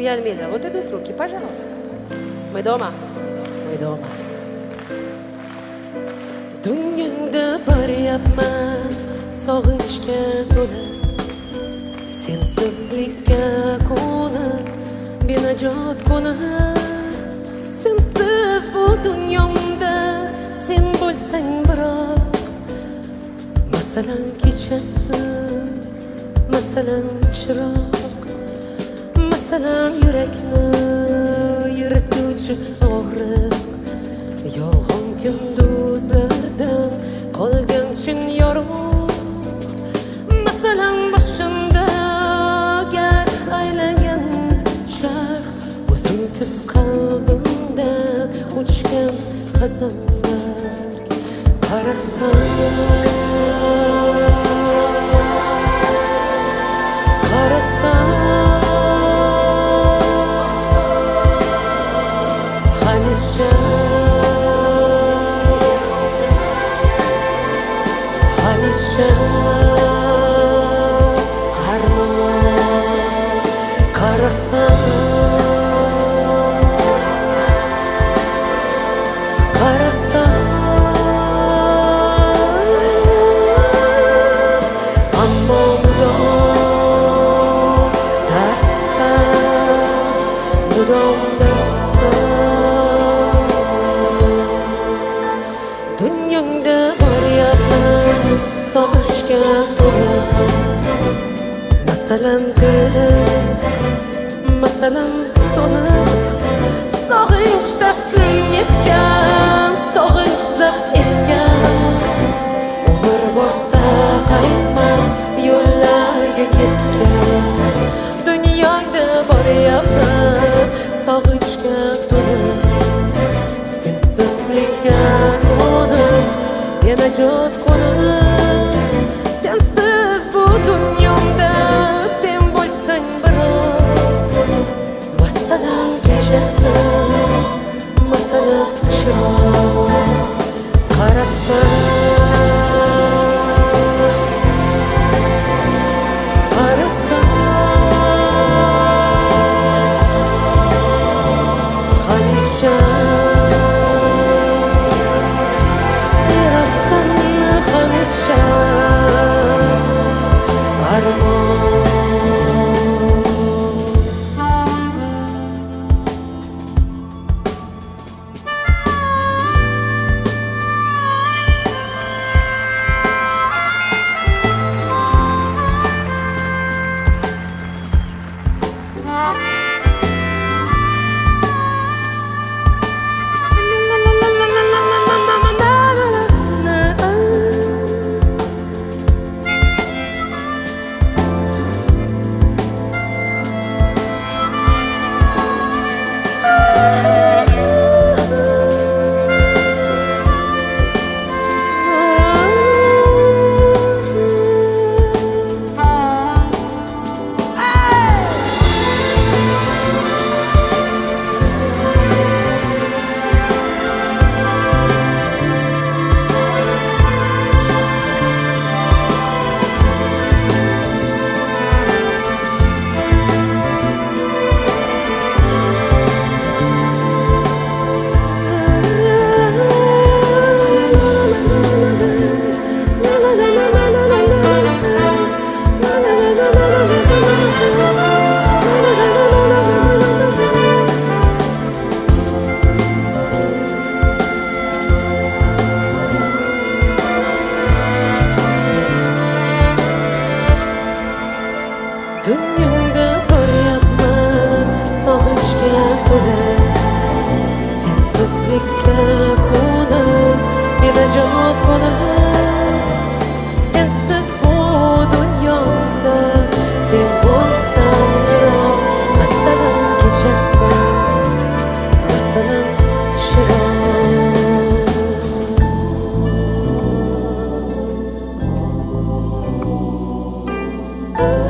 Uyalmanglar, вот идут руки, пожалуйста. Мы дома. Мы дома. Dunyongda boryapman sog'inchga to'la Sensizlikka ko'nib benajot kona Sensiz bu dunyomda sen bo'lsang biroq Masalan kechasi masalan chiroq Masalan yurakni yirituvchi og'riq Yolg'on kunduzlardan qolgan chin yorug' Masalan boshimda gar aylangan chaq O'zim kuz qalbimda o'chgan qazonlar qarasam qarasam masalan dilim masalan so'nib sog'inch taslim etgan sog'inch zabt etgan umr borsa qaytmas yo'llarga ketgan dunyongda boryapman sog'inchga to'lib sensizlikka qo'nib benajot qo'nib qarasam dunyomda boryapman sog'inchga to'la. Sensizlikka ko'nib benajot bo'laman sensiz bu dunyomda sen bo'lsang yiroq masalan kechasi masalan tushiroq Oh